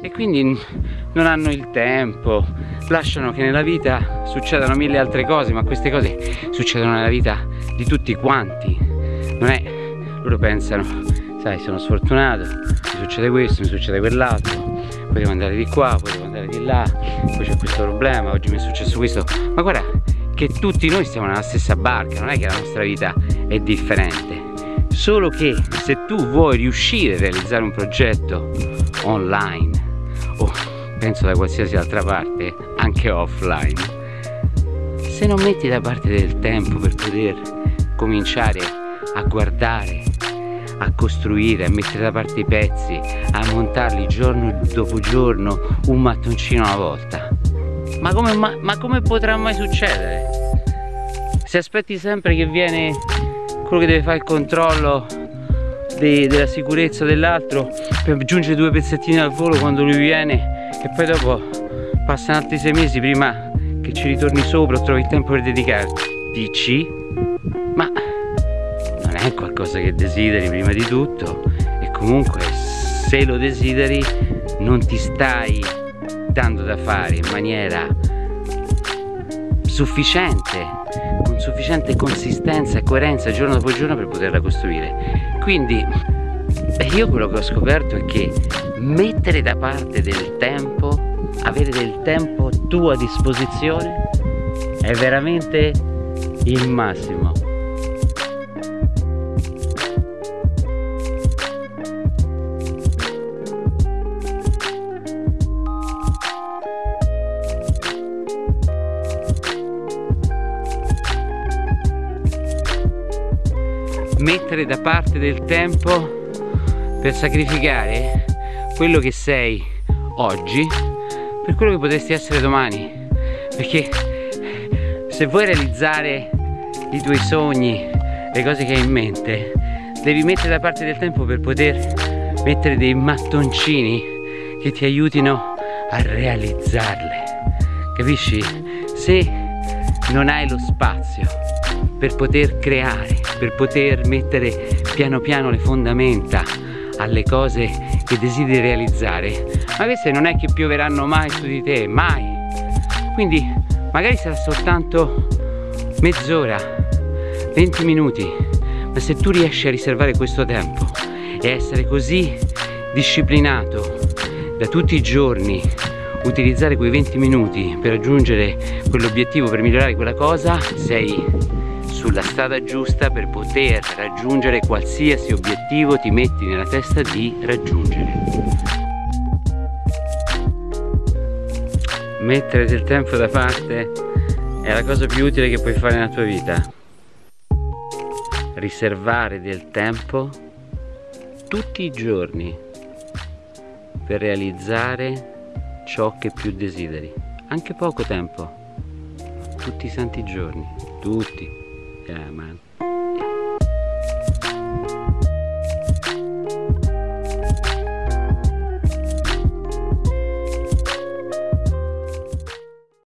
e quindi non hanno il tempo, lasciano che nella vita succedano mille altre cose, ma queste cose succedono nella vita di tutti quanti. Non è, loro pensano, sai, sono sfortunato, mi succede questo, mi succede quell'altro, poi devo andare di qua, poi devo andare di là, poi c'è questo problema, oggi mi è successo questo. Ma guarda che tutti noi stiamo nella stessa barca, non è che la nostra vita è differente. Solo che se tu vuoi riuscire a realizzare un progetto online o penso da qualsiasi altra parte, anche offline, se non metti da parte del tempo per poter cominciare a guardare, a costruire, a mettere da parte i pezzi, a montarli giorno dopo giorno, un mattoncino alla volta, ma come, ma, ma come potrà mai succedere? Se aspetti sempre che viene quello che deve fare il controllo de, della sicurezza dell'altro per aggiungere due pezzettini al volo quando lui viene e poi dopo passano altri sei mesi prima che ci ritorni sopra o trovi il tempo per dedicarti. Ma non è qualcosa che desideri prima di tutto e comunque se lo desideri non ti stai dando da fare in maniera sufficiente con sufficiente consistenza e coerenza giorno dopo giorno per poterla costruire. Quindi io quello che ho scoperto è che mettere da parte del tempo avere del tempo tuo a disposizione è veramente il massimo mettere da parte del tempo per sacrificare quello che sei oggi per quello che potresti essere domani perché se vuoi realizzare i tuoi sogni le cose che hai in mente devi mettere da parte del tempo per poter mettere dei mattoncini che ti aiutino a realizzarle capisci? se non hai lo spazio per poter creare, per poter mettere piano piano le fondamenta alle cose che desideri realizzare, ma queste non è che pioveranno mai su di te, mai. Quindi magari sarà soltanto mezz'ora, 20 minuti, ma se tu riesci a riservare questo tempo e essere così disciplinato da tutti i giorni utilizzare quei 20 minuti per raggiungere quell'obiettivo, per migliorare quella cosa, sei sulla strada giusta per poter raggiungere qualsiasi obiettivo ti metti nella testa di raggiungere. Mettere del tempo da parte è la cosa più utile che puoi fare nella tua vita. Riservare del tempo tutti i giorni per realizzare ciò che più desideri. Anche poco tempo, tutti i santi giorni, tutti. Yeah, man.